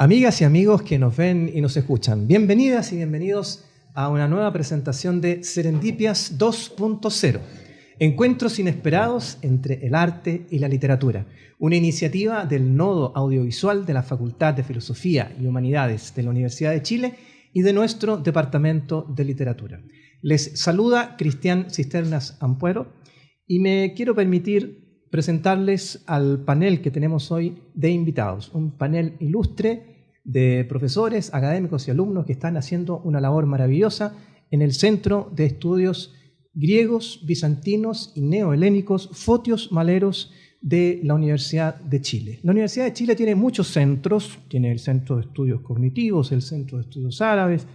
Amigas y amigos que nos ven y nos escuchan, bienvenidas y bienvenidos a una nueva presentación de Serendipias 2.0, Encuentros inesperados entre el arte y la literatura, una iniciativa del Nodo Audiovisual de la Facultad de Filosofía y Humanidades de la Universidad de Chile y de nuestro Departamento de Literatura. Les saluda Cristian Cisternas Ampuero y me quiero permitir presentarles al panel que tenemos hoy de invitados, un panel ilustre de profesores, académicos y alumnos que están haciendo una labor maravillosa en el Centro de Estudios Griegos, Bizantinos y Neohelénicos Fotios Maleros de la Universidad de Chile. La Universidad de Chile tiene muchos centros, tiene el Centro de Estudios Cognitivos, el Centro de Estudios Árabes,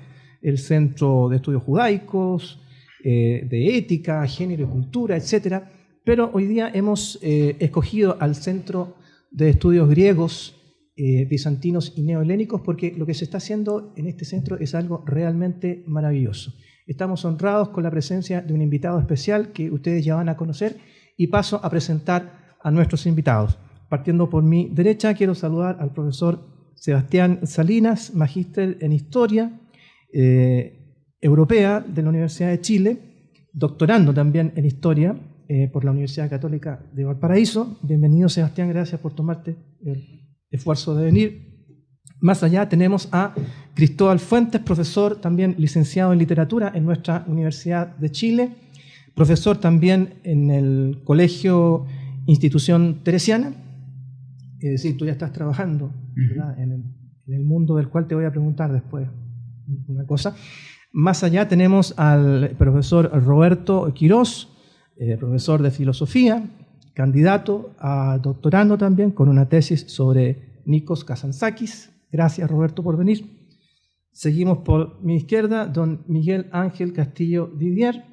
el Centro de Estudios Judaicos, eh, de Ética, Género y Cultura, etc. Pero hoy día hemos eh, escogido al Centro de Estudios Griegos, eh, bizantinos y neohelénicos, porque lo que se está haciendo en este centro es algo realmente maravilloso. Estamos honrados con la presencia de un invitado especial que ustedes ya van a conocer y paso a presentar a nuestros invitados. Partiendo por mi derecha, quiero saludar al profesor Sebastián Salinas, magíster en Historia eh, Europea de la Universidad de Chile, doctorando también en Historia eh, por la Universidad Católica de Valparaíso. Bienvenido, Sebastián, gracias por tomarte el esfuerzo de venir. Más allá tenemos a Cristóbal Fuentes, profesor también licenciado en literatura en nuestra Universidad de Chile, profesor también en el Colegio Institución Teresiana, es decir, tú ya estás trabajando en, el, mundo del cual te voy a preguntar después una cosa. Más allá tenemos al profesor Roberto Quirós, eh, profesor de filosofía, candidato a doctorando también con una tesis sobre Nikos Kazantzakis. Gracias Roberto por venir. Seguimos por mi izquierda, don Miguel Ángel Castillo Didier,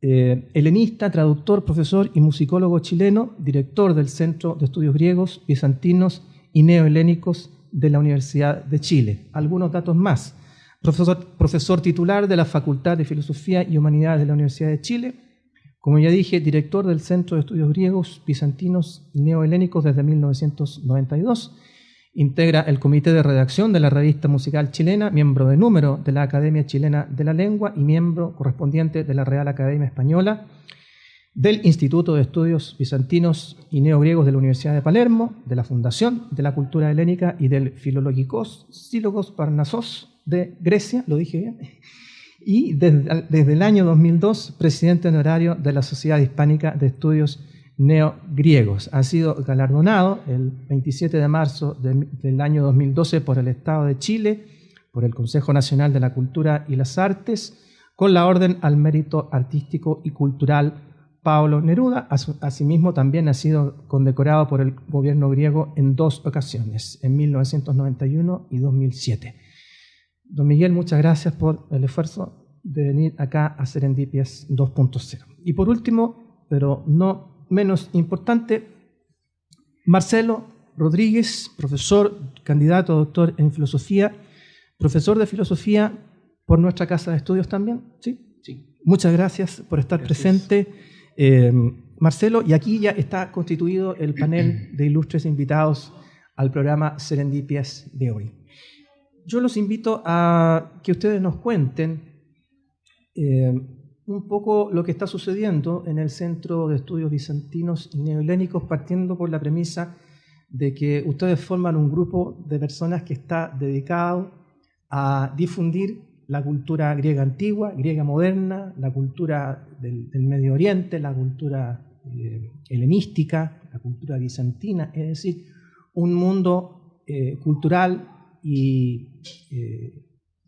eh, helenista, traductor, profesor y musicólogo chileno, director del Centro de Estudios Griegos, Bizantinos y Neohelénicos de la Universidad de Chile. Algunos datos más. Profesor, titular de la Facultad de Filosofía y Humanidades de la Universidad de Chile, como ya dije, director del Centro de Estudios Griegos, Bizantinos y Neohelénicos desde 1992. Integra el comité de redacción de la revista musical chilena, miembro de número de la Academia Chilena de la Lengua y miembro correspondiente de la Real Academia Española, del Instituto de Estudios Bizantinos y Neogriegos de la Universidad de Palermo, de la Fundación de la Cultura Helénica y del Filologicos Sílogos Parnasos de Grecia, lo dije bien, y desde, el año 2002 presidente honorario de la Sociedad Hispánica de Estudios Neogriegos. Ha sido galardonado el 27 de marzo del año 2012 por el Estado de Chile, por el Consejo Nacional de la Cultura y las Artes, con la Orden al Mérito Artístico y Cultural Pablo Neruda. Asimismo, también ha sido condecorado por el gobierno griego en dos ocasiones, en 1991 y 2007. Don Miguel, muchas gracias por el esfuerzo de venir acá a Serendipias 2.0. Y por último, pero no menos importante, Marcelo Rodríguez, profesor, candidato a doctor en filosofía, profesor de filosofía por nuestra casa de estudios también. ¿Sí? Sí. Muchas gracias por estar presente. Eh, Marcelo, y aquí ya está constituido el panel de ilustres invitados al programa Serendipias de hoy yo los invito a que ustedes nos cuenten eh, un poco lo que está sucediendo en el Centro de Estudios Bizantinos y Neohelénicos, partiendo por la premisa de que ustedes forman un grupo de personas que está dedicado a difundir la cultura griega antigua, griega moderna, la cultura del, Medio Oriente, la cultura eh, helenística, la cultura bizantina, es decir, un mundo eh, cultural y eh,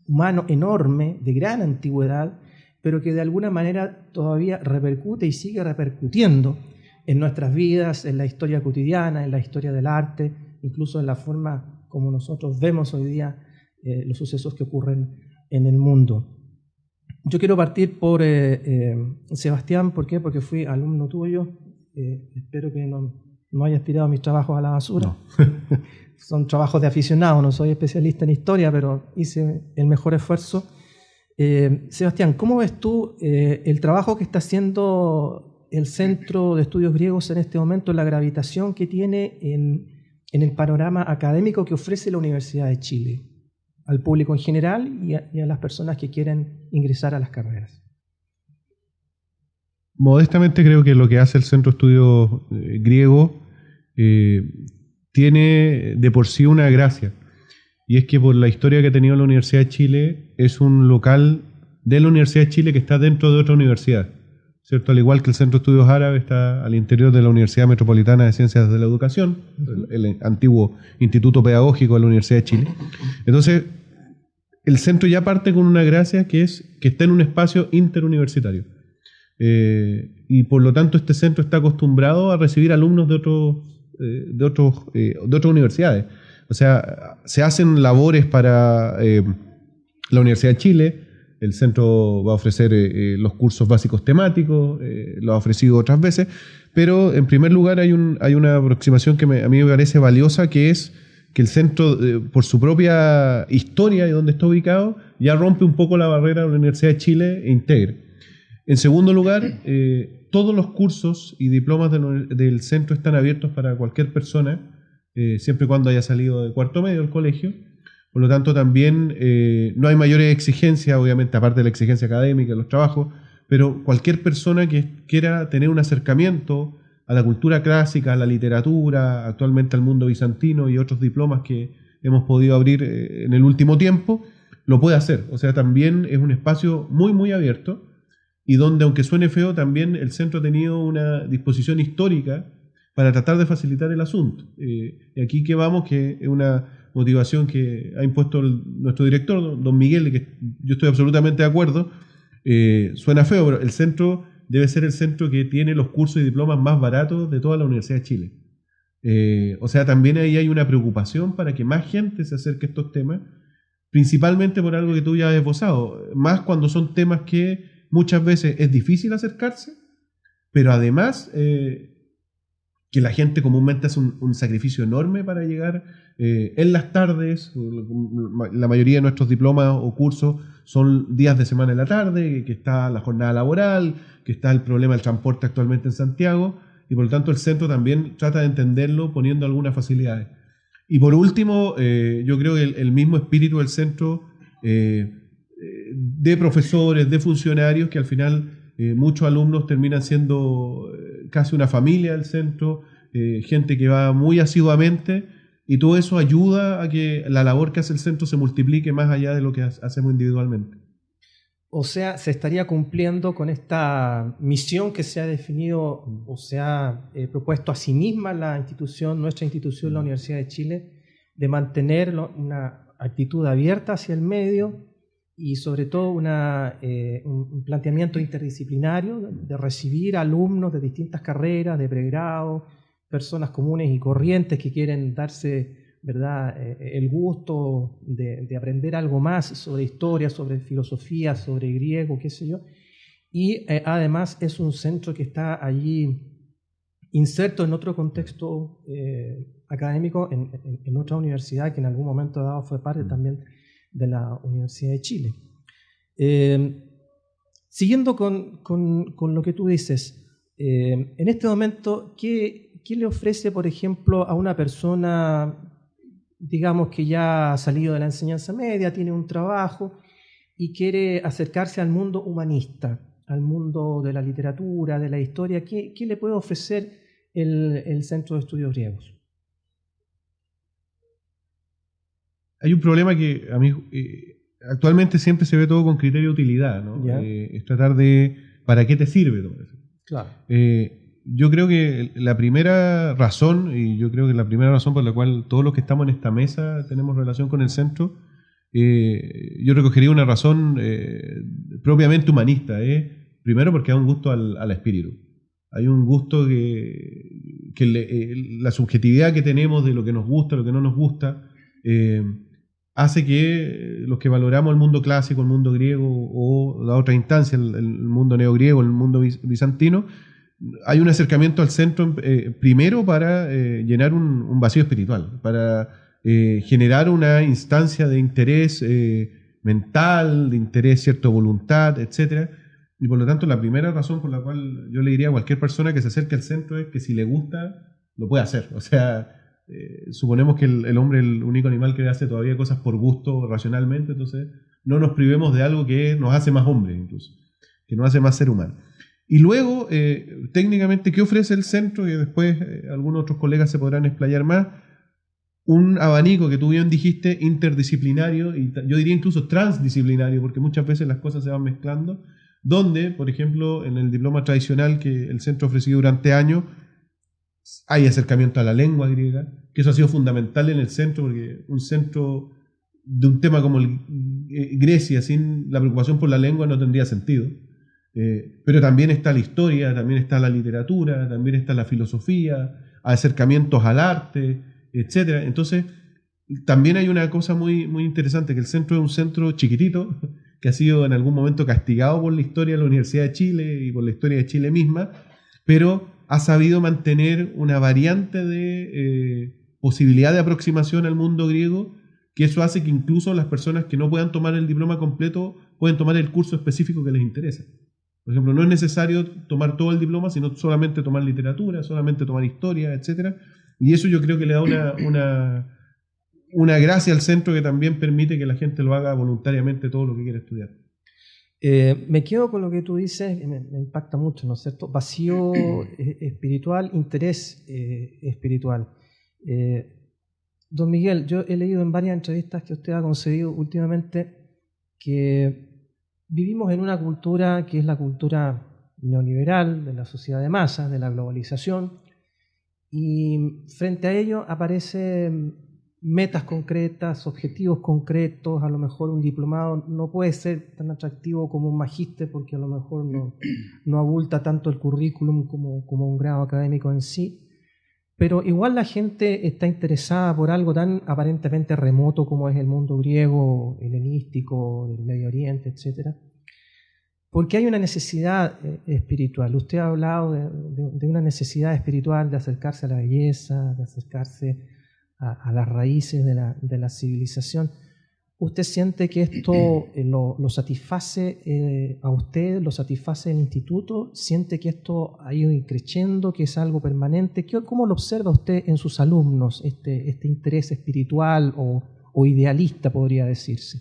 humano enorme, de gran antigüedad, pero que de alguna manera todavía repercute y sigue repercutiendo en nuestras vidas, en la historia cotidiana, en la historia del arte, incluso en la forma como nosotros vemos hoy día eh, los sucesos que ocurren en el mundo. Yo quiero partir por eh, Sebastián, ¿por qué? Porque fui alumno tuyo, espero que no, no hayas tirado mis trabajos a la basura. Son trabajos de aficionado, no soy especialista en historia, pero hice el mejor esfuerzo. Eh, Sebastián, ¿cómo ves tú eh, el trabajo que está haciendo el Centro de Estudios Griegos en este momento, la gravitación que tiene en, el panorama académico que ofrece la Universidad de Chile al público en general y a las personas que quieren ingresar a las carreras? modestamente creo que lo que hace el Centro de Estudios eh, Griego tiene de por sí una gracia. Y es que por la historia que ha tenido la Universidad de Chile, es un local de la Universidad de Chile que está dentro de otra universidad. ¿cierto? Al igual que el Centro de Estudios Árabes está al interior de la Universidad Metropolitana de Ciencias de la Educación, el, antiguo Instituto Pedagógico de la Universidad de Chile. Entonces, el centro ya parte con una gracia que es que está en un espacio interuniversitario. Eh, y por lo tanto este centro está acostumbrado a recibir alumnos de, eh, de, otros, eh, de otras universidades. O sea, se hacen labores para la Universidad de Chile, el centro va a ofrecer los cursos básicos temáticos, lo ha ofrecido otras veces, pero en primer lugar hay, un, hay una aproximación que a mí me parece valiosa, que es que el centro, por su propia historia y donde está ubicado, ya rompe un poco la barrera de la Universidad de Chile e integre. En segundo lugar, eh, todos los cursos y diplomas del, centro están abiertos para cualquier persona, eh, siempre y cuando haya salido de cuarto medio del colegio. Por lo tanto, también eh, no hay mayores exigencias, obviamente, aparte de la exigencia académica, los trabajos, pero cualquier persona que quiera tener un acercamiento a la cultura clásica, a la literatura, actualmente al mundo bizantino y otros diplomas que hemos podido abrir en el último tiempo, lo puede hacer. O sea, también es un espacio muy, muy abierto y donde, aunque suene feo, también el centro ha tenido una disposición histórica para tratar de facilitar el asunto. Eh, y aquí que vamos, que es una motivación que ha impuesto nuestro director, don Miguel, que yo estoy absolutamente de acuerdo, eh, suena feo, pero el centro debe ser el centro que tiene los cursos y diplomas más baratos de toda la Universidad de Chile. Eh, o sea, también ahí hay una preocupación para que más gente se acerque a estos temas, principalmente por algo que tú ya has esbozado, más cuando son temas que muchas veces es difícil acercarse, pero además que la gente comúnmente hace un, sacrificio enorme para llegar eh, en las tardes, la mayoría de nuestros diplomas o cursos son días de semana en la tarde, que está la jornada laboral, que está el problema del transporte actualmente en Santiago, y por lo tanto el centro también trata de entenderlo poniendo algunas facilidades. Y por último, eh, yo creo que el, mismo espíritu del centro de profesores, de funcionarios, que al final eh, muchos alumnos terminan siendo eh, casi una familia del centro, eh, gente que va muy asiduamente, y todo eso ayuda a que la labor que hace el centro se multiplique más allá de lo que hacemos individualmente. O sea, se estaría cumpliendo con esta misión que se ha definido o se ha propuesto a sí misma la institución, nuestra institución, la Universidad de Chile, de mantener una actitud abierta hacia el medio, y sobre todo eh, un planteamiento interdisciplinario de recibir alumnos de distintas carreras, de pregrado, personas comunes y corrientes que quieren darse ¿verdad? Eh, el gusto de, aprender algo más sobre historia, sobre filosofía, sobre griego, qué sé yo. Y eh, además es un centro que está allí inserto en otro contexto académico, en, en, otra universidad que en algún momento dado fue parte también de la Universidad de Chile. Eh, siguiendo con, con, lo que tú dices, eh, en este momento, ¿qué, ¿qué, le ofrece, por ejemplo, a una persona, digamos, que ya ha salido de la enseñanza media, tiene un trabajo y quiere acercarse al mundo humanista, al mundo de la literatura, de la historia? ¿Qué, qué le puede ofrecer el, el Centro de Estudios Griegos? Hay un problema que a mí eh, actualmente siempre se ve todo con criterio de utilidad, ¿no? Eh, es tratar de ¿para qué te sirve todo eso? Claro. Eh, yo creo que la primera razón, y yo creo que la primera razón por la cual todos los que estamos en esta mesa tenemos relación con el centro, yo recogería una razón propiamente humanista. primero porque hay un gusto al, espíritu. Hay un gusto que, la subjetividad que tenemos de lo que nos gusta, lo que no nos gusta, hace que los que valoramos el mundo clásico, el mundo griego o la otra instancia, el, mundo neogriego, el mundo bizantino, hay un acercamiento al centro eh, primero para eh, llenar un, vacío espiritual, para eh, generar una instancia de interés mental, de interés, cierta voluntad, etc. Y por lo tanto, la primera razón por la cual yo le diría a cualquier persona que se acerque al centro es que si le gusta, lo puede hacer. O sea, suponemos que el, hombre es el único animal que hace todavía cosas por gusto racionalmente, entonces no nos privemos de algo que nos hace más hombre incluso, que nos hace más ser humano. Y luego, eh, técnicamente, ¿qué ofrece el centro? Y después eh, algunos otros colegas se podrán explayar más. Un abanico que tú bien dijiste, interdisciplinario, y yo diría incluso transdisciplinario, porque muchas veces las cosas se van mezclando, donde, por ejemplo, en el diploma tradicional que el centro ha ofrecido durante años, hay acercamiento a la lengua griega, que eso ha sido fundamental en el centro, porque un centro de un tema como eh, Grecia sin la preocupación por la lengua no tendría sentido. Eh, pero también está la historia, también está la literatura, también está la filosofía, acercamientos al arte, etc. Entonces, también hay una cosa muy, muy interesante, que el centro es un centro chiquitito, que ha sido en algún momento castigado por la historia de la Universidad de Chile y por la historia de Chile misma, pero ha sabido mantener una variante de eh, posibilidad de aproximación al mundo griego, que eso hace que incluso las personas que no puedan tomar el diploma completo pueden tomar el curso específico que les interesa. Por ejemplo, no es necesario tomar todo el diploma, sino solamente tomar literatura, solamente tomar historia, etc. Y eso yo creo que le da una, una, gracia al centro que también permite que la gente lo haga voluntariamente todo lo que quiere estudiar. Eh, me quedo con lo que tú dices, me, me impacta mucho, ¿no es cierto? Vacío eh, espiritual, interés eh, espiritual. don Miguel, yo he leído en varias entrevistas que usted ha concedido últimamente que vivimos en una cultura que es la cultura neoliberal, de la sociedad de masas, de la globalización, y frente a ello aparecen metas concretas, objetivos concretos, a lo mejor un diplomado no puede ser tan atractivo como un magíster porque a lo mejor no, no abulta tanto el currículum como, como un grado académico en sí, pero igual la gente está interesada por algo tan aparentemente remoto como es el mundo griego, helenístico, del Medio Oriente, etc. Porque hay una necesidad eh, espiritual. Usted ha hablado de, una necesidad espiritual de acercarse a la belleza, de acercarse a, las raíces de la, de la civilización. ¿Usted siente que esto eh, lo, satisface eh, a usted, lo satisface el instituto? ¿Siente que esto ha ido creciendo, que es algo permanente? ¿Cómo lo observa usted en sus alumnos, este, este interés espiritual o, idealista, podría decirse?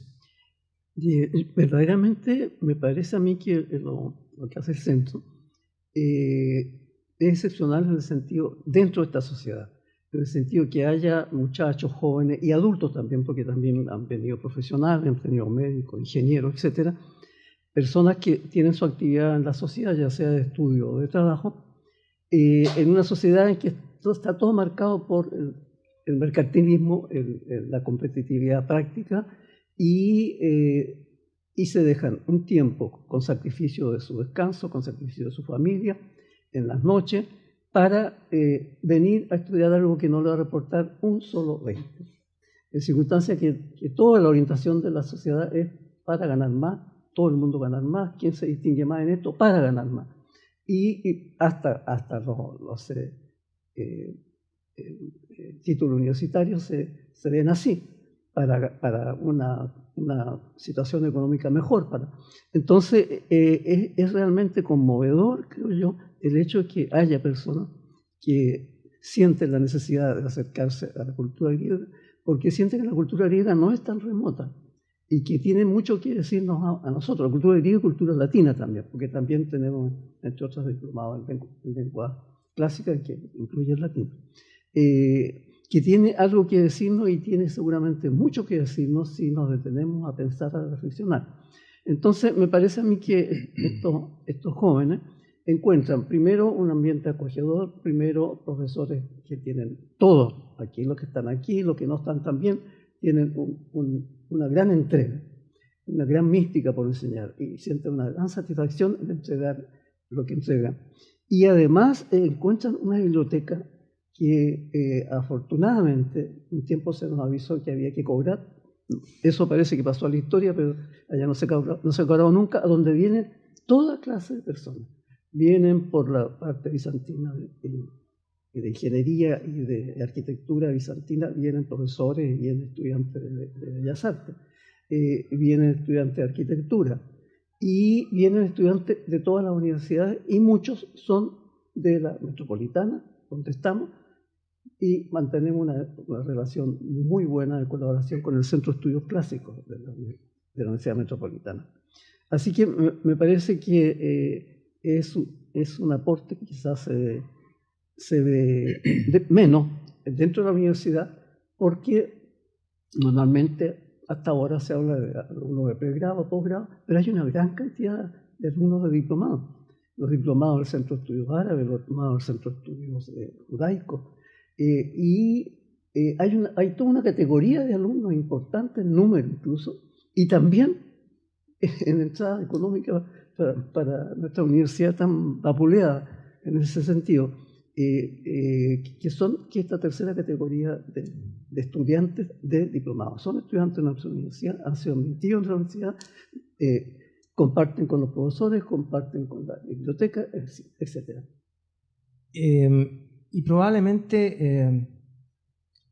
verdaderamente me parece a mí que lo, que hace el centro eh, es excepcional en el sentido dentro de esta sociedad en el sentido que haya muchachos jóvenes y adultos también, porque también han venido profesionales, han venido médicos, ingenieros, etcétera, personas que tienen su actividad en la sociedad, ya sea de estudio o de trabajo, eh, en una sociedad en que está todo marcado por el, mercantilismo, la competitividad práctica y, eh, y se dejan un tiempo con sacrificio de su descanso, con sacrificio de su familia, en las noches, para eh, venir a estudiar algo que no le va a reportar un solo 20. En circunstancia que, toda la orientación de la sociedad es para ganar más, todo el mundo ganar más, ¿quién se distingue más en esto? Para ganar más. Y, hasta, hasta los, eh, eh, títulos universitarios se, se, ven así, para, para una, una, situación económica mejor. Para. Entonces, es, es realmente conmovedor, creo yo, el hecho de que haya personas que sienten la necesidad de acercarse a la cultura griega, porque sienten que la cultura griega no es tan remota y que tiene mucho que decirnos a, nosotros, la cultura griega y cultura latina también, porque también tenemos, entre otros, diplomados en lengua clásica que incluye el latín, eh, que tiene algo que decirnos y tiene seguramente mucho que decirnos si nos detenemos a pensar, a reflexionar. Entonces, me parece a mí que estos, estos jóvenes encuentran primero un ambiente acogedor, primero profesores que tienen todos, aquí los que están aquí, los que no están también, tienen una gran entrega, una gran mística por enseñar y sienten una gran satisfacción de entregar lo que entregan. Y además eh, encuentran una biblioteca que eh, afortunadamente un tiempo se nos avisó que había que cobrar. Eso parece que pasó a la historia, pero allá no se, no se cobrado nunca, a donde viene toda clase de personas vienen por la parte bizantina de, de ingeniería y de arquitectura bizantina, vienen profesores vienen estudiantes de, Bellas Artes, eh, vienen estudiantes de arquitectura y vienen estudiantes de todas las universidades y muchos son de la metropolitana, donde estamos, y mantenemos una, relación muy buena de colaboración con el Centro de Estudios Clásicos de la, Universidad Metropolitana. Así que me, parece que eh, es, es, un aporte que quizás se ve menos dentro de la universidad porque normalmente hasta ahora se habla de alumnos de pregrado, posgrado, pero hay una gran cantidad de alumnos de diplomados. Los diplomados del Centro de Estudios Árabes, los diplomados del Centro de Estudios eh, Judaicos, eh, y eh, hay, una, hay toda una categoría de alumnos importante, en número incluso, y también en entrada económica para, nuestra universidad tan vapuleada en ese sentido, eh, que son que esta tercera categoría de, estudiantes de diplomados. Son estudiantes de nuestra universidad, han sido admitidos en la universidad, comparten con los profesores, comparten con la biblioteca, etc. Y probablemente, eh,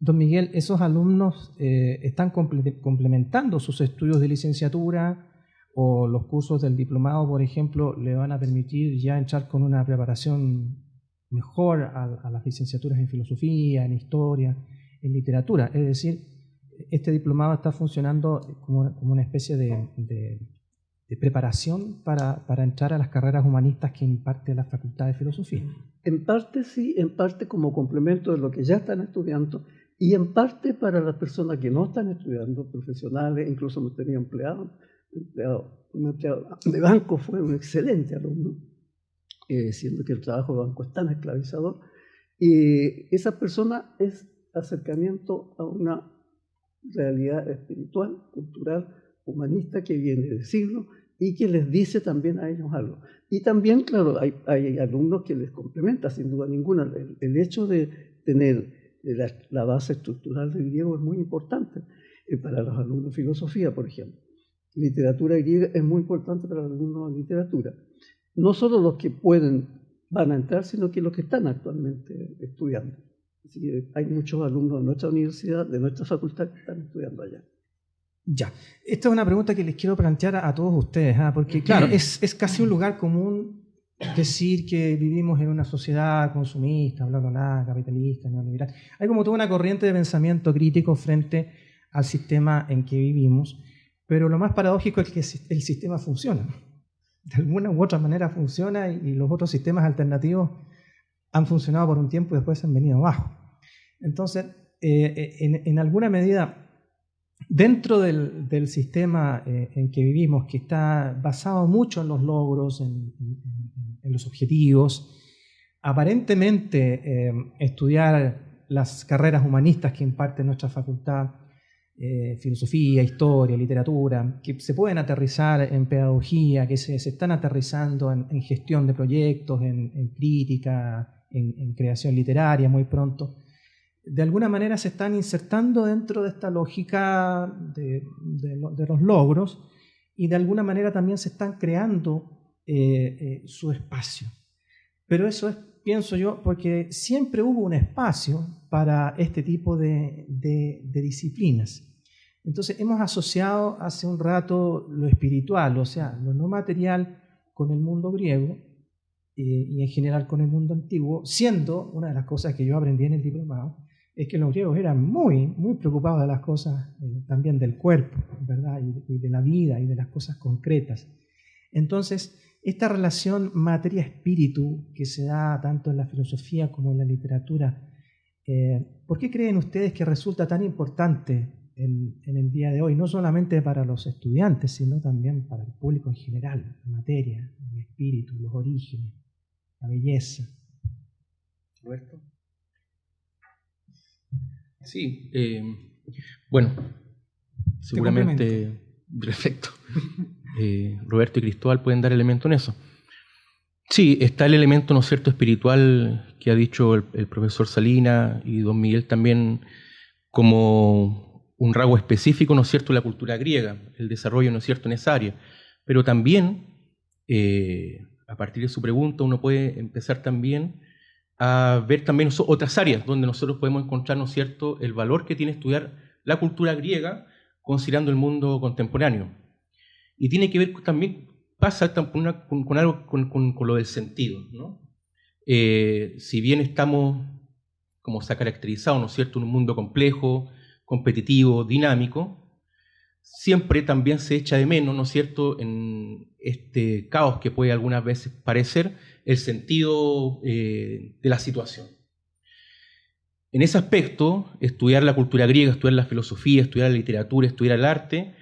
don Miguel, esos alumnos eh, están complementando sus estudios de licenciatura o los cursos del diplomado, por ejemplo, le van a permitir ya entrar con una preparación mejor a, las licenciaturas en filosofía, en historia, en literatura. Es decir, este diplomado está funcionando como, una especie de, preparación para, para, entrar a las carreras humanistas que imparte la Facultad de Filosofía. En parte sí, en parte como complemento de lo que ya están estudiando y en parte para las personas que no están estudiando, profesionales, incluso hemos tenido empleados. De banco fue un excelente alumno, eh, siendo que el trabajo de banco es tan esclavizador. Y esa persona es acercamiento a una realidad espiritual, cultural, humanista que viene de siglos y que les dice también a ellos algo. Y también, claro, hay, hay alumnos que les complementa, sin duda ninguna. El, hecho de tener la, base estructural del griego es muy importante eh, para los alumnos de filosofía, por ejemplo. Literatura griega es muy importante para los alumnos de literatura. No solo los que pueden van a entrar, sino que los que están actualmente estudiando. hay muchos alumnos de nuestra universidad, de nuestra facultad, que están estudiando allá. Ya, esta es una pregunta que les quiero plantear a, todos ustedes, ¿ah? porque claro, es, es, casi un lugar común decir que vivimos en una sociedad consumista, bla, bla, bla, capitalista, neoliberal. Hay como toda una corriente de pensamiento crítico frente al sistema en que vivimos, pero lo más paradójico es que el sistema funciona. De alguna u otra manera funciona y los otros sistemas alternativos han funcionado por un tiempo y después han venido abajo. Entonces, eh, eh, en, alguna medida, Dentro del, sistema eh, en que vivimos, que está basado mucho en los logros, en, los objetivos, aparentemente estudiar las carreras humanistas que imparte nuestra facultad, eh, filosofía, historia, literatura, que se pueden aterrizar en pedagogía, que se, están aterrizando en, gestión de proyectos, en, crítica, en creación literaria muy pronto de alguna manera se están insertando dentro de esta lógica de, los logros y de alguna manera también se están creando eh, eh, su espacio. Pero eso es, pienso yo, porque siempre hubo un espacio para este tipo de, disciplinas. Entonces hemos asociado hace un rato lo espiritual, o sea, lo no material con el mundo griego eh, y en general con el mundo antiguo, siendo una de las cosas que yo aprendí en el diplomado, es que los griegos eran muy, muy preocupados de las cosas eh, también del cuerpo, ¿verdad? Y, de la vida y de las cosas concretas. Entonces, esta relación materia-espíritu que se da tanto en la filosofía como en la literatura, eh, ¿por qué creen ustedes que resulta tan importante en, en, el día de hoy, no solamente para los estudiantes, sino también para el público en general, la materia, el espíritu, los orígenes, la belleza? Roberto. Sí, eh, bueno, seguramente, perfecto. Eh, Roberto y Cristóbal pueden dar elemento en eso. Sí, está el elemento, ¿no cierto?, espiritual que ha dicho el, profesor Salina y don Miguel también como un rasgo específico, ¿no es cierto?, la cultura griega, el desarrollo, ¿no cierto?, en esa área. Pero también eh, a partir de su pregunta uno puede empezar también a ver también otras áreas donde nosotros podemos encontrar, ¿no es cierto?, el valor que tiene estudiar la cultura griega considerando el mundo contemporáneo. Y tiene que ver también, pasa con, algo, con, lo del sentido, ¿no? Eh, si bien estamos, como se ha caracterizado, ¿no es cierto?, en un mundo complejo, competitivo, dinámico, siempre también se echa de menos, ¿no es cierto?, en este caos que puede algunas veces parecer, el sentido eh, de la situación. En ese aspecto, estudiar la cultura griega, estudiar la filosofía, estudiar la literatura, estudiar el arte,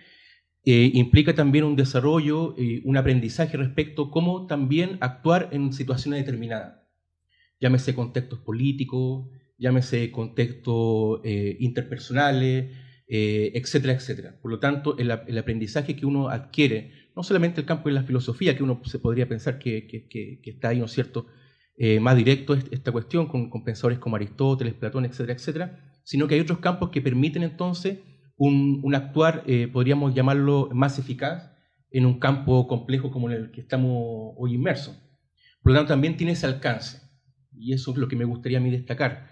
eh, implica también un desarrollo, y un aprendizaje respecto a cómo también actuar en situaciones determinadas. Llámese contextos políticos, llámese contextos eh, interpersonales, eh, etcétera, etcétera. Por lo tanto, el, aprendizaje que uno adquiere, no solamente el campo de la filosofía, que uno se podría pensar que, está ahí, ¿no es cierto?, eh, más directo esta cuestión con, pensadores como Aristóteles, Platón, etcétera, etcétera, sino que hay otros campos que permiten entonces un, actuar, eh, podríamos llamarlo, más eficaz en un campo complejo como en el que estamos hoy inmersos. Por lo tanto, también tiene ese alcance, y eso es lo que me gustaría a mí destacar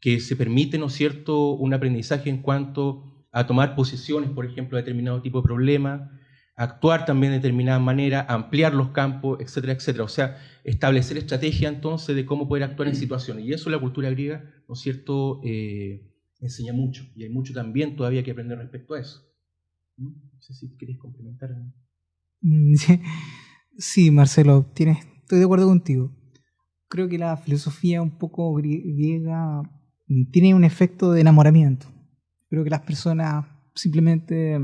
que se permite, ¿no es cierto?, un aprendizaje en cuanto a tomar posiciones, por ejemplo, a determinado tipo de problema, actuar también de determinada manera, ampliar los campos, etcétera, etcétera. O sea, establecer estrategia entonces de cómo poder actuar en situaciones. Y eso la cultura griega, ¿no es cierto?, eh, enseña mucho. Y hay mucho también todavía que aprender respecto a eso. ¿Mm? No sé si queréis complementar. Mm, sí, Marcelo, tienes, estoy de acuerdo contigo. Creo que la filosofía un poco griega tiene un efecto de enamoramiento. Creo que las personas simplemente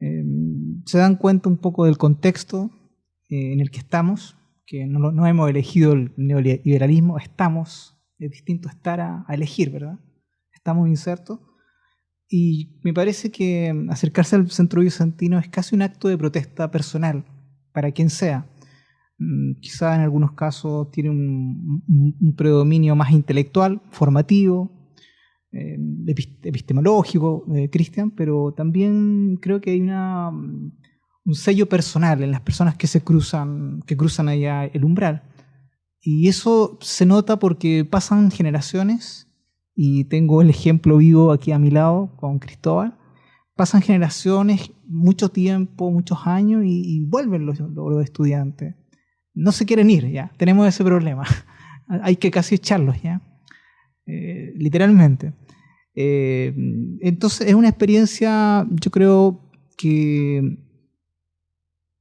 em, se dan cuenta un poco del contexto eh, en el que estamos, que no, no, hemos elegido el neoliberalismo, estamos, es distinto estar a, elegir, ¿verdad? Estamos insertos. Y me parece que acercarse al centro bizantino es casi un acto de protesta personal, para quien sea. Mm, quizá en algunos casos tiene un, predominio más intelectual, formativo, eh, epistemológico, eh, Cristian, pero también creo que hay una, mm, un sello personal en las personas que se cruzan, que cruzan allá el umbral. Y eso se nota porque pasan generaciones, y tengo el ejemplo vivo aquí a mi lado con Cristóbal, pasan generaciones, mucho tiempo, muchos años, y, vuelven los estudiantes no se quieren ir, ya. Tenemos ese problema. Hay que casi echarlos, ya. Eh, literalmente. Eh, entonces es una experiencia, yo creo que,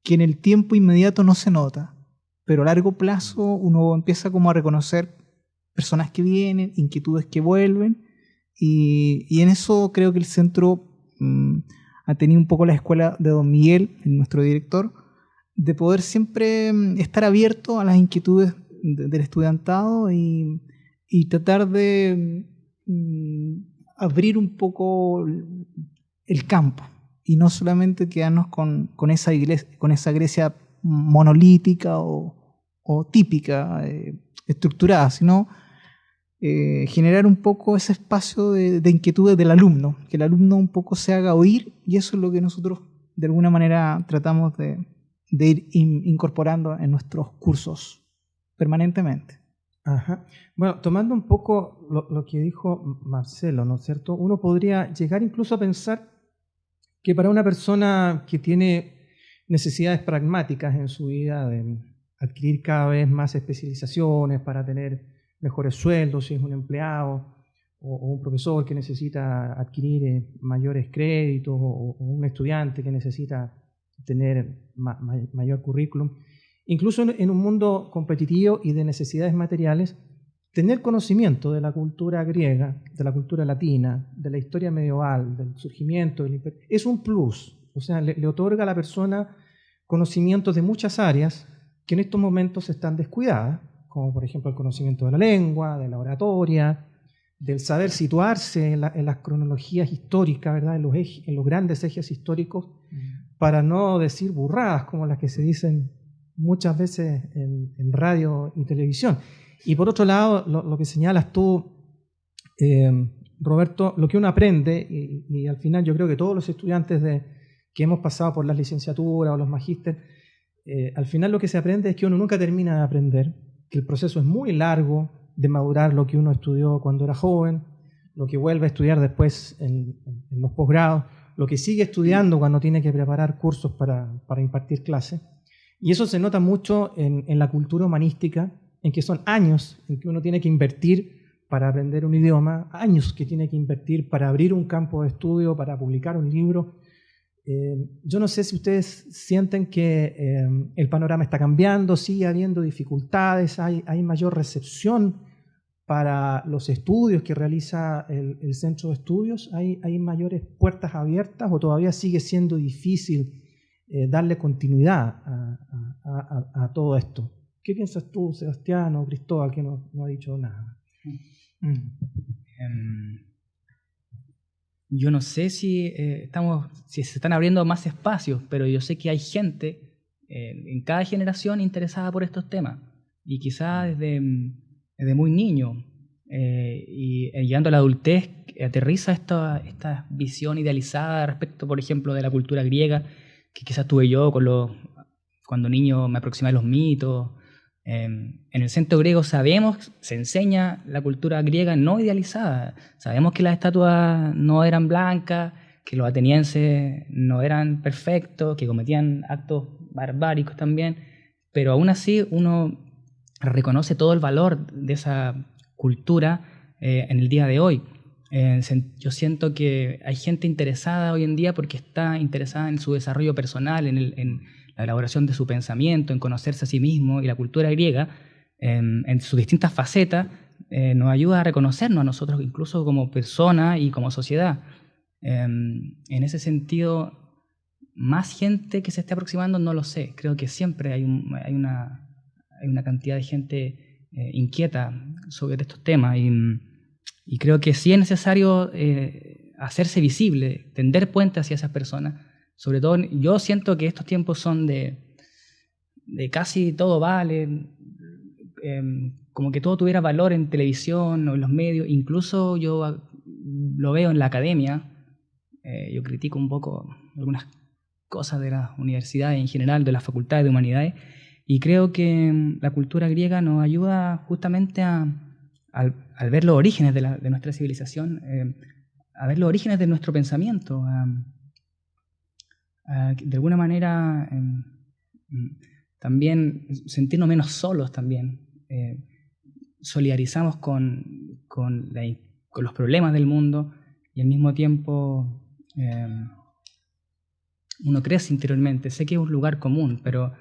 que en el tiempo inmediato no se nota, pero a largo plazo uno empieza como a reconocer personas que vienen, inquietudes que vuelven, y, en eso creo que el centro mm, ha tenido un poco la escuela de Don Miguel, nuestro director, de poder siempre mm, estar abierto a las inquietudes del estudiantado y, tratar de mm, abrir un poco el campo y no solamente quedarnos con, esa, iglesia, con esa Grecia monolítica o, típica, eh, estructurada, sino eh, generar un poco ese espacio de, de inquietudes del alumno, que el alumno un poco se haga oír y eso es lo que nosotros de alguna manera tratamos de, ir incorporando en nuestros cursos permanentemente. Ajá. Bueno, tomando un poco lo, que dijo Marcelo, ¿no es cierto? Uno podría llegar incluso a pensar que para una persona que tiene necesidades pragmáticas en su vida de adquirir cada vez más especializaciones para tener mejores sueldos, si es un empleado o, un profesor que necesita adquirir eh, mayores créditos o un estudiante que necesita tener mayor currículum. Incluso en un mundo competitivo y de necesidades materiales, tener conocimiento de la cultura griega, de la cultura latina, de la historia medieval, del surgimiento del imperio, es un plus. O sea, le, otorga a la persona conocimientos de muchas áreas que en estos momentos están descuidadas, como por ejemplo el conocimiento de la lengua, de la oratoria, del saber situarse en, las cronologías históricas, ¿verdad? En los, en los grandes ejes históricos para no decir burradas como las que se dicen muchas veces en, radio y televisión. Y por otro lado, lo, que señalas tú, eh, Roberto, lo que uno aprende, y, al final yo creo que todos los estudiantes de, que hemos pasado por las licenciaturas o los magísteres, eh, al final lo que se aprende es que uno nunca termina de aprender, que el proceso es muy largo de madurar lo que uno estudió cuando era joven, lo que vuelve a estudiar después en, los posgrados, lo que sigue estudiando cuando tiene que preparar cursos para, para impartir clases. Y eso se nota mucho en, en, la cultura humanística, en que son años en que uno tiene que invertir para aprender un idioma, años que tiene que invertir para abrir un campo de estudio, para publicar un libro. Eh, yo no sé si ustedes sienten que eh, el panorama está cambiando, sigue habiendo dificultades, hay, hay mayor recepción para los estudios que realiza el, centro de estudios? ¿Hay, ¿Hay, mayores puertas abiertas o todavía sigue siendo difícil eh, darle continuidad a, todo esto? ¿Qué piensas tú, Sebastián o Cristóbal, que no, ha dicho nada? Mm. Em, yo no sé si, eh, estamos, si se están abriendo más espacios, pero yo sé que hay gente eh, en cada generación interesada por estos temas. Y quizá desde desde muy niño. Eh, y eh, llegando a la adultez, aterriza esta, esta visión idealizada respecto, por ejemplo, de la cultura griega, que quizás tuve yo con los, cuando niño me aproximé a los mitos. Em, en el centro griego sabemos, se enseña la cultura griega no idealizada. Sabemos que las estatuas no eran blancas, que los atenienses no eran perfectos, que cometían actos barbáricos también, pero aún así uno reconoce todo el valor de esa cultura eh, en el día de hoy. Eh, yo siento que hay gente interesada hoy en día porque está interesada en su desarrollo personal, en, la elaboración de su pensamiento, en conocerse a sí mismo y la cultura griega, en sus distintas facetas, eh, nos ayuda a reconocernos a nosotros incluso como persona y como sociedad. en ese sentido, más gente que se esté aproximando, no lo sé. Creo que siempre hay, una hay una cantidad de gente eh, inquieta sobre estos temas y, creo que sí es necesario eh, hacerse visible, tender puentes hacia esas personas. Sobre todo, yo siento que estos tiempos son de, de casi todo vale, em, como que todo tuviera valor en televisión o en los medios, incluso yo lo veo en la academia, eh, yo critico un poco algunas cosas de las universidades en general, de las facultades de humanidades, y creo que mm, la cultura griega nos ayuda justamente a, al, ver los orígenes de, nuestra civilización, eh, a ver los orígenes de nuestro pensamiento, de alguna manera em, también sentirnos menos solos también. Eh, solidarizamos con, con, los problemas del mundo y al mismo tiempo em, uno crece interiormente. Sé que es un lugar común, pero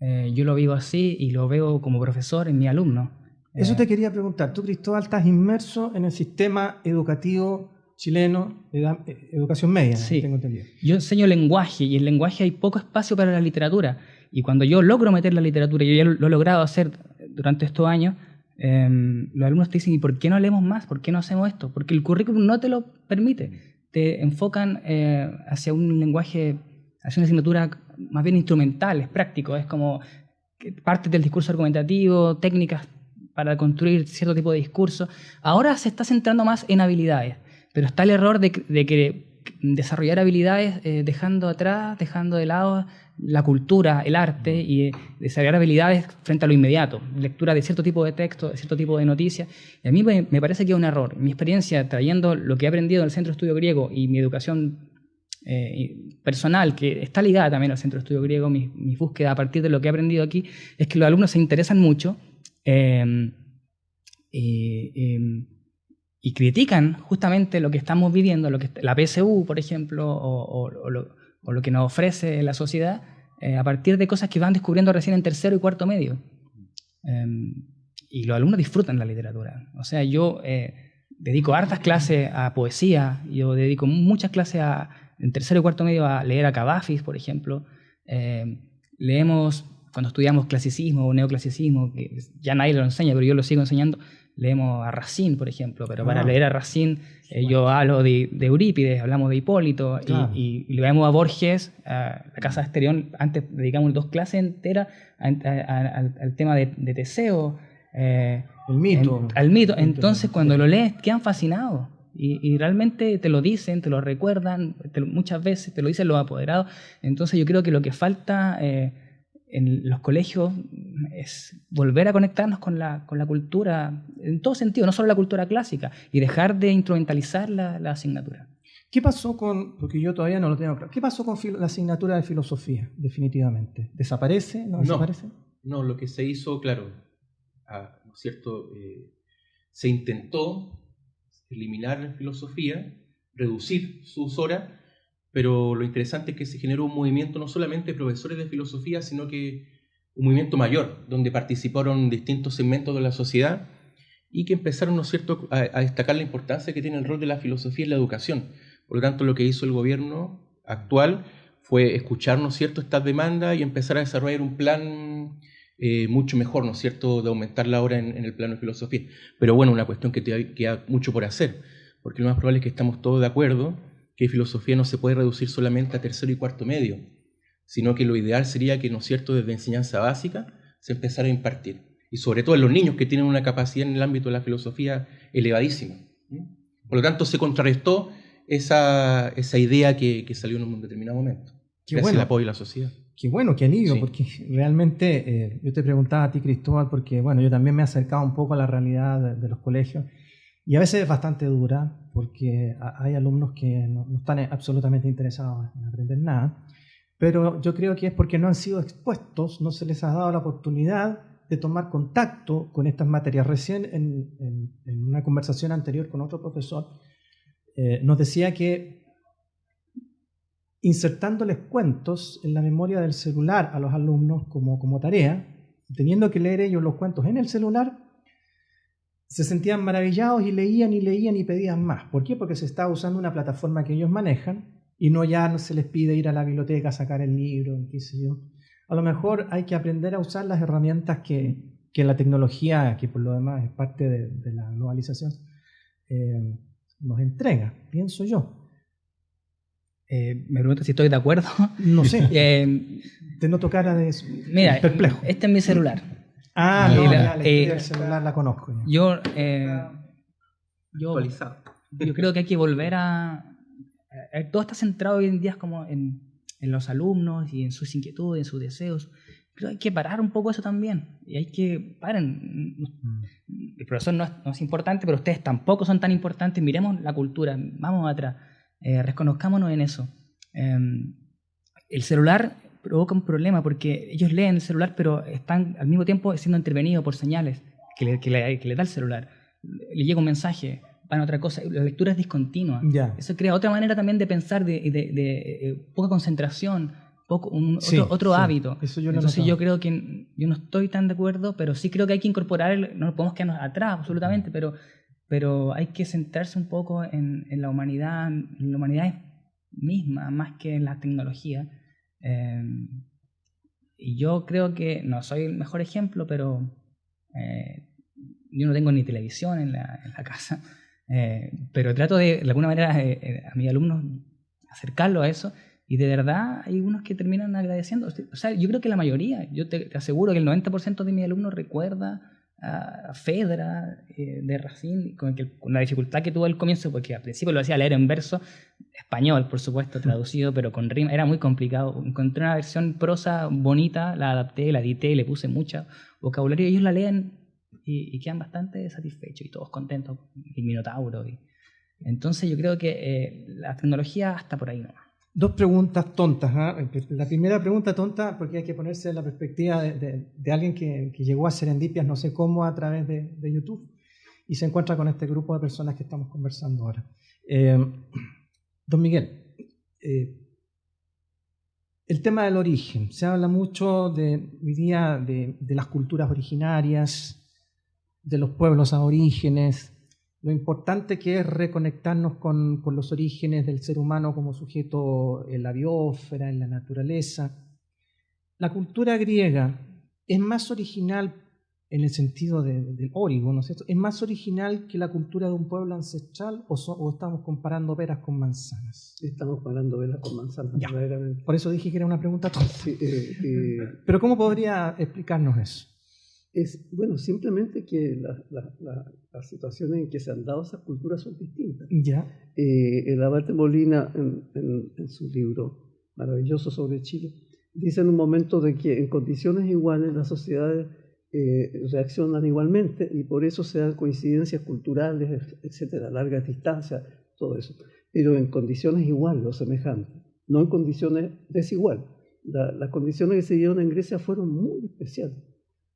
eh, yo lo vivo así y lo veo como profesor en mi alumno. Eso eh, te quería preguntar. Tú, Cristóbal, estás inmerso en el sistema educativo chileno de eh, educación media, sí. tengo entendido. Yo enseño lenguaje y en lenguaje hay poco espacio para la literatura. Y cuando yo logro meter la literatura, y yo ya lo, he logrado hacer durante estos años, em, los alumnos te dicen, ¿y por qué no leemos más? ¿Por qué no hacemos esto? Porque el currículum no te lo permite. Te enfocan hacia un lenguaje, hacia una asignatura más bien instrumentales, prácticos, es como parte del discurso argumentativo, técnicas para construir cierto tipo de discurso. Ahora se está centrando más en habilidades, pero está el error de, que desarrollar habilidades eh, dejando atrás, dejando de lado la cultura, el arte y eh, desarrollar habilidades frente a lo inmediato, lectura de cierto tipo de texto, de cierto tipo de noticias. Y a mí me, me parece que es un error. Mi experiencia trayendo lo que he aprendido en el Centro de Estudio Griego y mi educación eh, personal, que está ligada también al Centro de Estudio Griego, mi, búsqueda a partir de lo que he aprendido aquí, es que los alumnos se interesan mucho em, em, y critican justamente lo que estamos viviendo, lo que, la PSU, por ejemplo, o, lo, que nos ofrece la sociedad, eh, a partir de cosas que van descubriendo recién en tercero y cuarto medio. Em, y los alumnos disfrutan la literatura. O sea, yo eh, dedico hartas clases a poesía, yo dedico muchas clases a, en tercero y cuarto medio a leer a Cavafis, por ejemplo. Eh, leemos, cuando estudiamos clasicismo o neoclasicismo, que ya nadie lo enseña, pero yo lo sigo enseñando, leemos a Racine, por ejemplo, pero para ah. leer a Racine eh, yo hablo de, Eurípides, hablamos de Hipólito, y, leemos a Borges, a la Casa de Esterión, antes dedicamos dos clases enteras al, tema de, Teseo. Eh, el mito. al mito. Entonces, cuando lo lees, quedan fascinados. Y, realmente te lo dicen, te lo recuerdan, muchas veces te lo dicen los apoderados. Entonces yo creo que lo que falta eh, en los colegios es volver a conectarnos con la, con la cultura en todo sentido, no solo la cultura clásica, y dejar de instrumentalizar la, la asignatura. ¿Qué pasó con, porque yo todavía no lo tengo claro, qué pasó con la asignatura de filosofía, definitivamente? ¿Desaparece? ¿No desaparece? No, lo que se hizo, claro, ah, ¿no es cierto? Eh, se intentó eliminar la filosofía, reducir sus horas, pero lo interesante es que se generó un movimiento no solamente de profesores de filosofía, sino que un movimiento mayor, donde participaron distintos segmentos de la sociedad y que empezaron, ¿no cierto?, a, destacar la importancia que tiene el rol de la filosofía en la educación. Por lo tanto, lo que hizo el gobierno actual fue escuchar, ¿no cierto?, estas demandas y empezar a desarrollar un plan eh, mucho mejor, ¿no cierto?, de aumentar la hora en, el plano de filosofía. Pero bueno, una cuestión que queda mucho por hacer, porque lo más probable es que estamos todos de acuerdo que filosofía no se puede reducir solamente a tercero y cuarto medio, sino que lo ideal sería que, ¿no es cierto?, desde enseñanza básica se empezara a impartir. Y sobre todo en los niños que tienen una capacidad en el ámbito de la filosofía elevadísima. Por lo tanto, se contrarrestó esa, esa idea que, que, salió en un determinado momento. Qué bueno. el apoyo de la sociedad. Qué bueno, qué alivio, sí. porque realmente eh, yo te preguntaba a ti, Cristóbal, porque bueno, yo también me he acercado un poco a la realidad de, de los colegios y a veces es bastante dura porque hay alumnos que no, no, están absolutamente interesados en aprender nada, pero yo creo que es porque no han sido expuestos, no se les ha dado la oportunidad de tomar contacto con estas materias. Recién en, en, en una conversación anterior con otro profesor eh, nos decía que insertándoles cuentos en la memoria del celular a los alumnos como, como tarea, teniendo que leer ellos los cuentos en el celular, se sentían maravillados y leían y leían y pedían más. ¿Por qué? Porque se estaba usando una plataforma que ellos manejan y no ya no se les pide ir a la biblioteca a sacar el libro, qué sé yo. A lo mejor hay que aprender a usar las herramientas que, que la tecnología, que por lo demás es parte de, de la globalización, eh, nos entrega, pienso yo. Eh, me pregunto si estoy de acuerdo. No sé. eh, Te noto cara de mira, perplejo. Este es mi celular. Ah, no, la, la eh, del celular la conozco. Yo, eh, yo, yo, creo que hay que volver a... Todo está centrado hoy en día como en, en los alumnos y en sus inquietudes, en sus deseos. Pero hay que parar un poco eso también. Y hay que, paren, el profesor no es, no es, importante, pero ustedes tampoco son tan importantes. Miremos la cultura, vamos atrás, eh, reconozcámonos en eso. Eh, el celular provoca un problema porque ellos leen el celular, pero están al mismo tiempo siendo intervenidos por señales que le, que le, que le da el celular. Le llega un mensaje, van a otra cosa. La lectura es discontinua. Yeah. Eso crea otra manera también de pensar, de, de, de, de eh, poca concentración poco, un, sí, otro, otro sí. hábito. Eso yo Entonces yo creo que yo no estoy tan de acuerdo, pero sí creo que hay que incorporar, el, no podemos quedarnos atrás absolutamente, pero, pero hay que centrarse un poco en, en la humanidad, en la humanidad misma, más que en la tecnología. Eh, y yo creo que, no soy el mejor ejemplo, pero eh, yo no tengo ni televisión en la, en la casa, eh, pero trato de, de alguna manera, eh, a mis alumnos acercarlo a eso y de verdad hay unos que terminan agradeciendo. O sea, yo creo que la mayoría, yo te, te aseguro que el 90% de mis alumnos recuerda a Fedra eh, de Racine, con, con, la dificultad que tuvo al comienzo, porque al principio lo hacía leer en verso, español, por supuesto, traducido, pero con rima, era muy complicado. Encontré una versión prosa bonita, la adapté, la edité, le puse mucho vocabulario, ellos la leen y, y quedan bastante satisfechos y todos contentos, el Minotauro. Y, entonces yo creo que eh, la tecnología hasta por ahí no. Dos preguntas tontas. ¿eh? La primera pregunta tonta, porque hay que ponerse en la perspectiva de, de, de alguien que, que, llegó a Serendipias, no sé cómo, a través de, de, YouTube, y se encuentra con este grupo de personas que estamos conversando ahora. Eh, don Miguel, eh, el tema del origen. Se habla mucho de, hoy día de, las culturas originarias, de los pueblos aborígenes, lo importante que es reconectarnos con, con, los orígenes del ser humano como sujeto en la biosfera, en la naturaleza. La cultura griega es más original en el sentido del de, de origo, ¿no es cierto? ¿Es más original que la cultura de un pueblo ancestral o, so, o estamos comparando peras con manzanas? Estamos comparando peras con manzanas, ya. Por eso dije que era una pregunta tonta. Sí, eh, eh, Pero ¿cómo podría explicarnos eso? es, bueno, simplemente que la, la, la, las situaciones en que se han dado esas culturas son distintas. Ya. Eh, el Abate Molina, en, en, en, su libro maravilloso sobre Chile, dice en un momento de que en condiciones iguales las sociedades eh, reaccionan igualmente y por eso se dan coincidencias culturales, etcétera, largas distancias, todo eso, pero en condiciones iguales o semejantes, no en condiciones desiguales. las condiciones que se dieron en Grecia fueron muy especiales,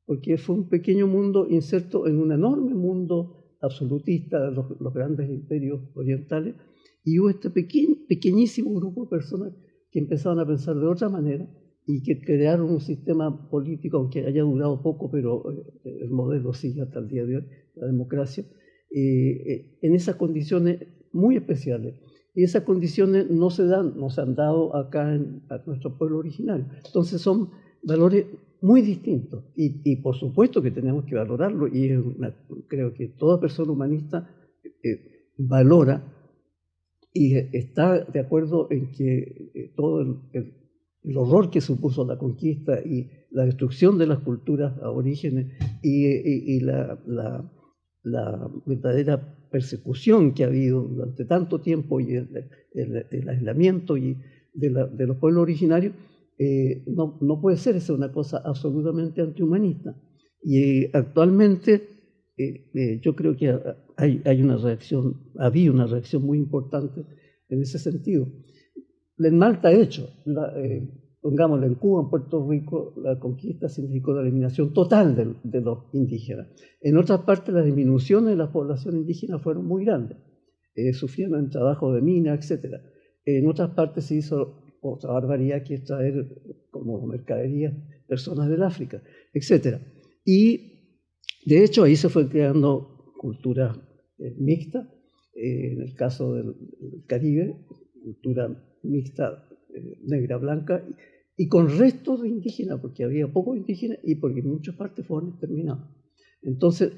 porque fue un pequeño mundo inserto en un enorme mundo absolutista los, los grandes imperios orientales, y hubo este pequeñísimo grupo de personas que empezaron a pensar de otra manera y que crearon un sistema político, aunque haya durado poco, pero eh, el modelo sigue hasta el día de hoy, la democracia, eh, eh, en esas condiciones muy especiales. Y esas condiciones no se dan, no se han dado acá en a nuestro pueblo originario. Entonces son valores muy distintos. Y, por supuesto que tenemos que valorarlo. Y creo que toda persona humanista valora y está de acuerdo en que todo el el horror que supuso la conquista y la destrucción de las culturas aborígenes y, y, la, la, la, verdadera persecución que ha habido durante tanto tiempo y el, aislamiento y de, de, los pueblos originarios, eh, no, no, puede ser esa una cosa absolutamente antihumanista. Y eh, actualmente eh, yo creo que hay, hay una reacción, había una reacción muy importante en ese sentido. En Malta ha hecho, la, eh, pongámoslo en Cuba, en Puerto Rico, la conquista significó la eliminación total de, los indígenas. En otras partes las disminuciones de la población indígena fueron muy grandes, eh, en trabajo de mina, etc. En otras partes se hizo otra barbaridad que es traer como mercadería personas del África, etc. Y de hecho ahí se fue creando cultura eh, mixta, en el caso del Caribe, cultura mixta eh, negra, blanca, y con restos de indígenas, porque había pocos indígenas y porque en muchas partes fueron exterminados. Entonces,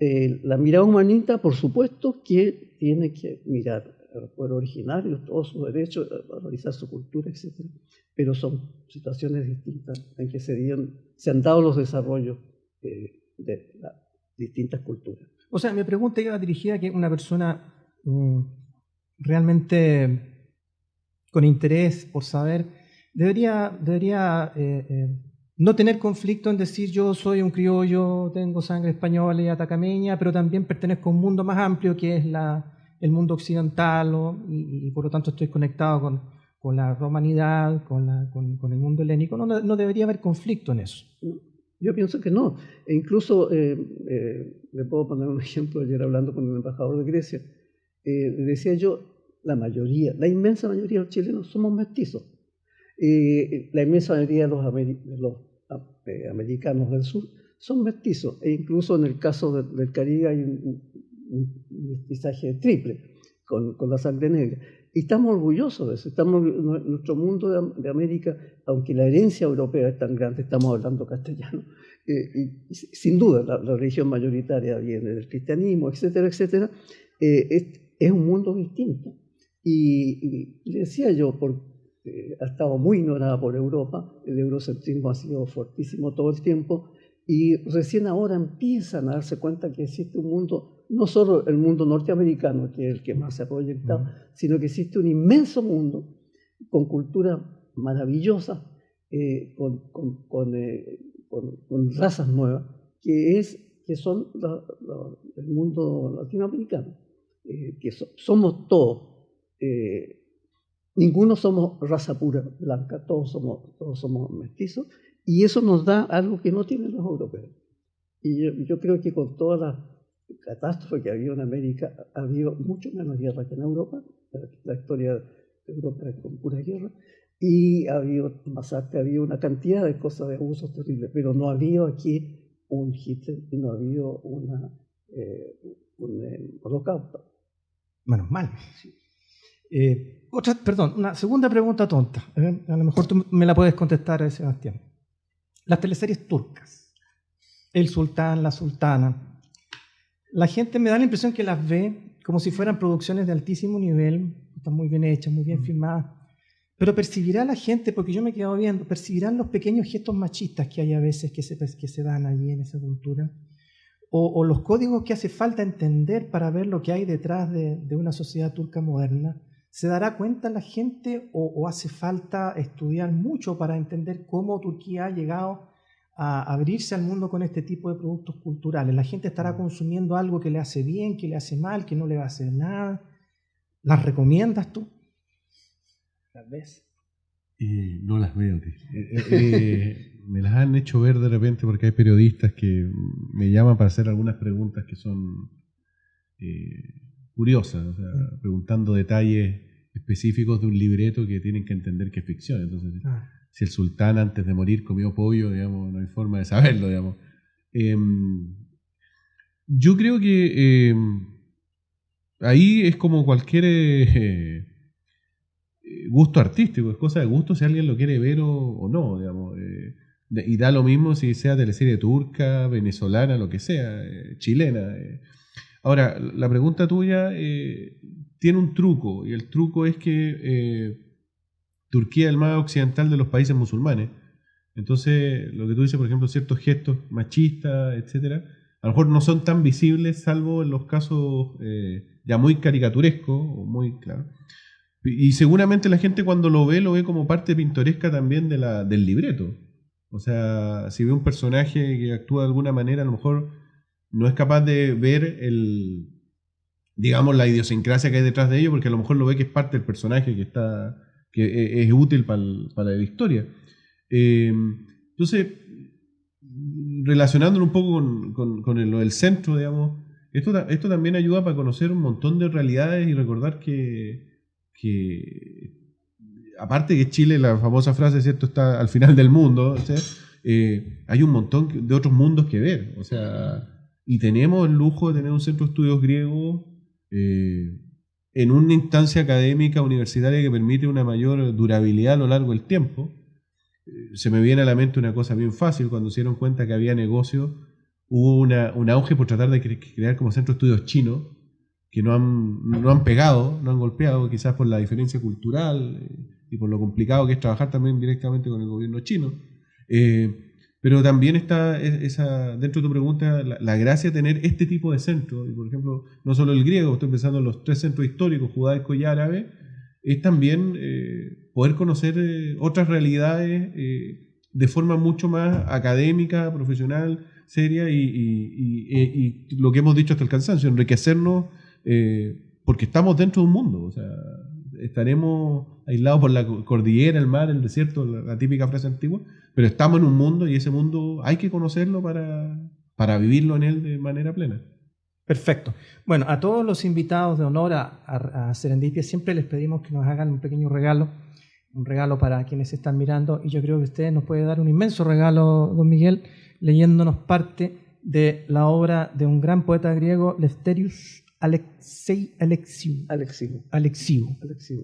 eh, la mirada humanista, por supuesto, que tiene que mirar al pueblo originario, todos sus derechos, valorizar su cultura, etc. Pero son situaciones distintas en que se, se han dado los desarrollos eh, de las distintas culturas. O sea, mi pregunta iba dirigida a que una persona mm, realmente con interés por saber, debería, debería eh, eh, no tener conflicto en decir yo soy un criollo, tengo sangre española y atacameña, pero también pertenezco a un mundo más amplio que es la, el mundo occidental y, por lo tanto estoy conectado con, con la romanidad, con, la, con, el mundo helénico. No, no, debería haber conflicto en eso. Yo pienso que no. E incluso eh, le puedo poner un ejemplo ayer hablando con el embajador de Grecia. decía yo, la mayoría, la inmensa mayoría de los chilenos somos mestizos. y la inmensa mayoría de los, eh, americanos del sur son mestizos, e incluso en el caso del, Caribe hay un, mestizaje triple con, la sangre negra. Y estamos orgullosos de eso. Nuestro mundo de, América, aunque la herencia europea es tan grande, estamos hablando castellano, eh, y sin duda la, religión mayoritaria viene del cristianismo, etcétera, etcétera, eh, es un mundo distinto. Y, le decía yo, eh, ha estado muy ignorada por Europa, el eurocentrismo ha sido fortísimo todo el tiempo, y recién ahora empiezan a darse cuenta que existe un mundo, no solo el mundo norteamericano, que es el que más se ha proyectado, sino que existe un inmenso mundo con cultura maravillosa, eh, con, con, eh, con, razas nuevas, que, es, que son el mundo latinoamericano, que somos todos eh, ninguno somos raza pura blanca, todos somos, todos somos mestizos, y eso nos da algo que no tienen los europeos. Y yo, creo que con toda la catástrofe que ha habido en América, ha habido mucho menos guerra que en Europa, la historia de Europa es con pura guerra, y ha habido masacre, ha habido una cantidad de cosas, de abusos terribles, pero no ha habido aquí un Hitler y no ha habido una, eh, un holocausto. Menos mal. Sí. Eh, otra, perdón, una segunda pregunta tonta. ¿eh? A lo mejor tú me la puedes contestar, eh, Sebastián. Las teleseries turcas, El Sultán, La Sultana. La gente me da la impresión que las ve como si fueran producciones de altísimo nivel, están muy bien hechas, muy bien mm. filmadas. Pero percibirá la gente, porque yo me he quedado viendo, percibirán los pequeños gestos machistas que hay a veces que se, que se dan allí en esa cultura o, los códigos que hace falta entender para ver lo que hay detrás de, de una sociedad turca moderna ¿Se dará cuenta la gente o, o hace falta estudiar mucho para entender cómo Turquía ha llegado a abrirse al mundo con este tipo de productos culturales? ¿La gente estará consumiendo algo que le hace bien, que le hace mal, que no le va a hacer nada? ¿Las recomiendas tú? Tal vez. Eh, no las veo. tío. Eh, eh, eh, me las han hecho ver de repente porque hay periodistas que me llaman para hacer algunas preguntas que son curiosas, o sea, preguntando detalles específicos de un libreto que tienen que entender que es ficción. Entonces, Ah, si el sultán antes de morir comió pollo, digamos, no hay forma de saberlo, digamos. Em, yo creo que em, ahí es como cualquier eh, gusto artístico, es cosa de gusto si alguien lo quiere ver o, o no, digamos. eh, y da lo mismo si sea teleserie turca, venezolana, lo que sea, eh, chilena. Ahora, la pregunta tuya eh, tiene un truco, y el truco es que eh, Turquía es el más occidental de los países musulmanes. Entonces, lo que tú dices, por ejemplo, ciertos gestos machistas, etcétera, a lo mejor no son tan visibles, salvo en los casos eh, ya muy caricaturescos, o muy claro. Y y seguramente la gente cuando lo ve, lo ve como parte pintoresca también de la, del libreto. O sea, si ve un personaje que actúa de alguna manera, a lo mejor no es capaz de ver el, digamos, la idiosincrasia que hay detrás de ello, porque a lo mejor lo ve que es parte del personaje que está, que e- es útil para, la historia. Eh, entonces, relacionándolo un poco con, con- el- centro, digamos, esto, esto también ayuda para conocer un montón de realidades y recordar que, que aparte que Chile, la famosa frase, ¿cierto?, está al final del mundo, eh, hay un montón de otros mundos que ver, o sea, y tenemos el lujo de tener un centro de estudios griegos eh, en una instancia académica universitaria que permite una mayor durabilidad a lo largo del tiempo. Eh, Se me viene a la mente una cosa bien fácil, cuando se dieron cuenta que había negocio, hubo un auge por tratar de cre- crear como centro de estudios chinos, que no han, no han pegado, no han golpeado, quizás por la diferencia cultural eh, y por lo complicado que es trabajar también directamente con el gobierno chino. Pero también está es- esa, dentro de tu pregunta la, la gracia de tener este tipo de centros, y por ejemplo, no solo el griego, estoy pensando en los tres centros históricos, judaico y árabe, es también eh, poder conocer eh, otras realidades eh, de forma mucho más académica, profesional, seria y, y- y- y- y lo que hemos dicho hasta el cansancio, enriquecernos eh, porque estamos dentro de un mundo, o sea, estaremos aislados por la cordillera, el mar, el desierto, la, típica frase antigua, pero estamos en un mundo y ese mundo hay que conocerlo para, para vivirlo en él de manera plena. Perfecto. Bueno, a todos los invitados de honor a, a, a Serendipia siempre les pedimos que nos hagan un pequeño regalo, un regalo para quienes están mirando y yo creo que usted nos puede dar un inmenso regalo, don Miguel, leyéndonos parte de la obra de un gran poeta griego, Lefterius Alexei Alexiou. Alexiu. Alexiou. Alexiu.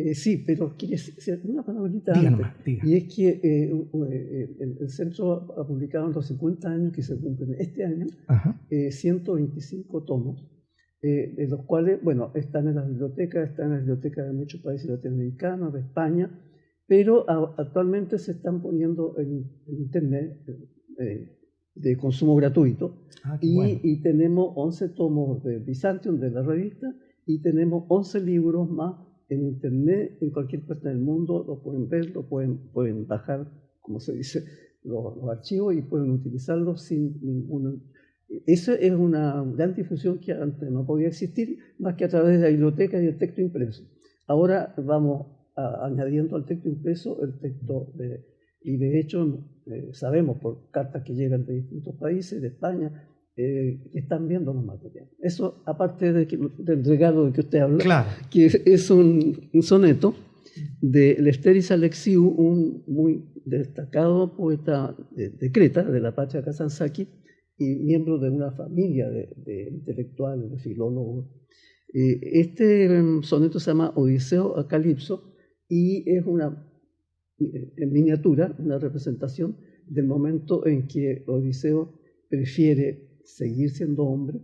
Eh, sí, pero quiere decir una palabrita antes. Y es que eh, eh, el, el centro ha publicado en los 50 años que se cumplen este año eh, 125 tomos, de los cuales, bueno, están en las bibliotecas, están en las bibliotecas de muchos países latinoamericanos, de España, pero a- actualmente se están poniendo en, en Internet de consumo gratuito Ah, y, bueno. y tenemos 11 tomos de Byzantium, de la revista, y tenemos 11 libros más en Internet, en cualquier parte del mundo, lo pueden ver, lo pueden, pueden bajar, como se dice, los, los archivos y pueden utilizarlos sin ningún... Esa es una gran difusión que antes no podía existir, más que a través de la biblioteca y el texto impreso. Ahora vamos a- añadiendo al texto impreso el texto de, y de hecho eh, sabemos por cartas que llegan de distintos países, de España, eh, que están viendo los materiales. Eso, aparte de que- del regalo de que usted habla, Claro. que es- un, un soneto de Lefteris Alexiou, un muy destacado poeta de, de Creta, de la patria Kazansaki, y miembro de una familia de, de intelectuales, de filólogos. Eh, este em, soneto se llama Odiseo a Calipso y es una en miniatura, una representación del momento en que Odiseo prefiere seguir siendo hombre,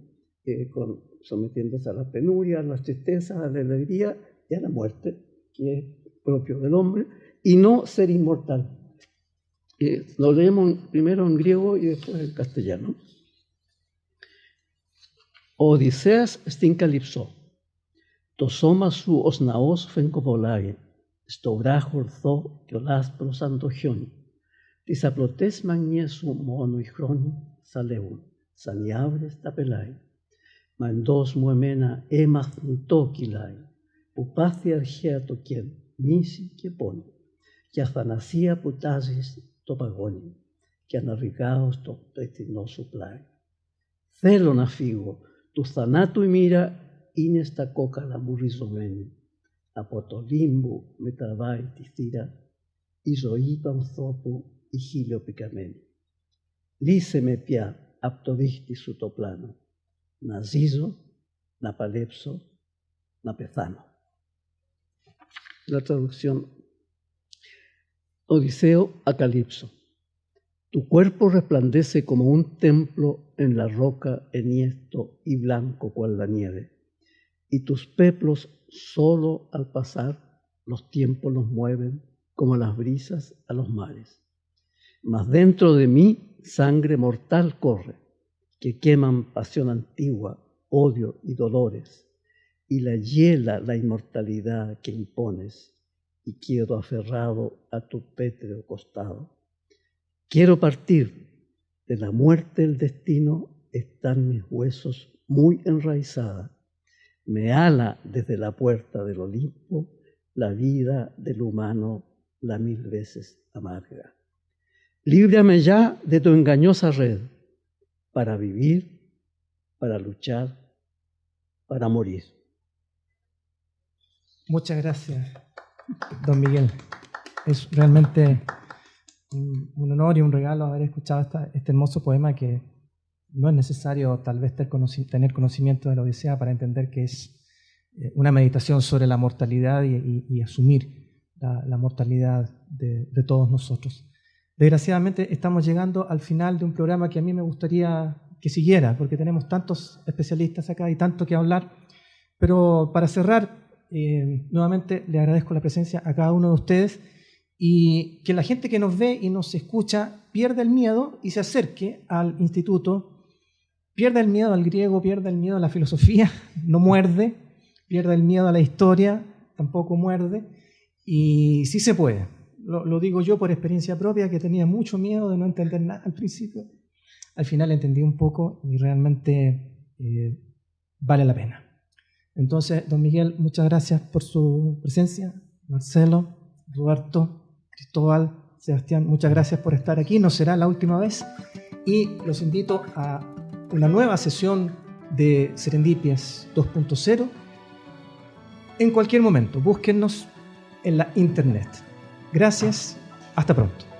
eh, con, sometiéndose a las penurias, a las tristezas, a la alegría y a la muerte, que es propio del hombre, y no ser inmortal. Eh, lo leemos primero en griego y después en castellano. Odiseas στην καλυψό. Το σώμα σου ως ναός φεγκοβολάει, Στο βράχο ορθό και ο λάσπρος σαν το χιόνι. Τις απλωτές μανιές σου μόνο οι χρόνοι σαλεύουν, σαν οι άβρες τα πελάει. Μα εντός μου εμένα έμαθνητό κυλάει, που πάθει αρχαία το κέν, μίση και πόνη, και αθανασία που τάζεις το παγόνι, και αναβηγάω στο πετεινό σου πλάι. Θέλω να φύγω, του θανάτου η μοίρα είναι στα κόκαλα μου ριζωμένη. Από το λίμπου με τραβάει τη θύρα η ζωή του ανθρώπου η χίλιο πικαμένη. Λύσε με πια από το δίχτυ σου το πλάνο. Να ζήσω, να παλέψω, να πεθάνω. La traducción. Odiseo a Calipso. Tu cuerpo resplandece como un templo en la roca enhiesto y blanco cual la nieve y tus peplos solo al pasar los tiempos los mueven como las brisas a los mares. Mas dentro de mí sangre mortal corre, que queman pasión antigua, odio y dolores, y la hiela la inmortalidad que impones, y quiero aferrado a tu pétreo costado. Quiero partir, de la muerte el destino están mis huesos muy enraizadas, me ala desde la puerta del Olimpo la vida del humano la mil veces amarga. Líbrame ya de tu engañosa red para vivir, para luchar, para morir. Muchas gracias, don Miguel. Es realmente un, honor y un regalo haber escuchado este hermoso poema que no es necesario tal vez tener conocimiento de la Odisea para entender que es eh, una meditación sobre la mortalidad y, asumir la, mortalidad de, todos nosotros. Desgraciadamente estamos llegando al final de un programa que a mí me gustaría que siguiera, porque tenemos tantos especialistas acá y tanto que hablar. Pero para cerrar, eh, nuevamente le agradezco la presencia a cada uno de ustedes y que la gente que nos ve y nos escucha pierda el miedo y se acerque al instituto Pierde el miedo al griego, pierde el miedo a la filosofía, no muerde, pierde el miedo a la historia, tampoco muerde, y sí se puede. Lo, digo yo por experiencia propia, que tenía mucho miedo de no entender nada al principio. Al final entendí un poco y realmente eh, vale la pena. Entonces, don Miguel, muchas gracias por su presencia. Marcelo, Roberto, Cristóbal, Sebastián, muchas gracias por estar aquí. No será la última vez. Y los invito a una nueva sesión de Serendipias 2.0 en cualquier momento. Búsquennos en la internet. Gracias, hasta pronto.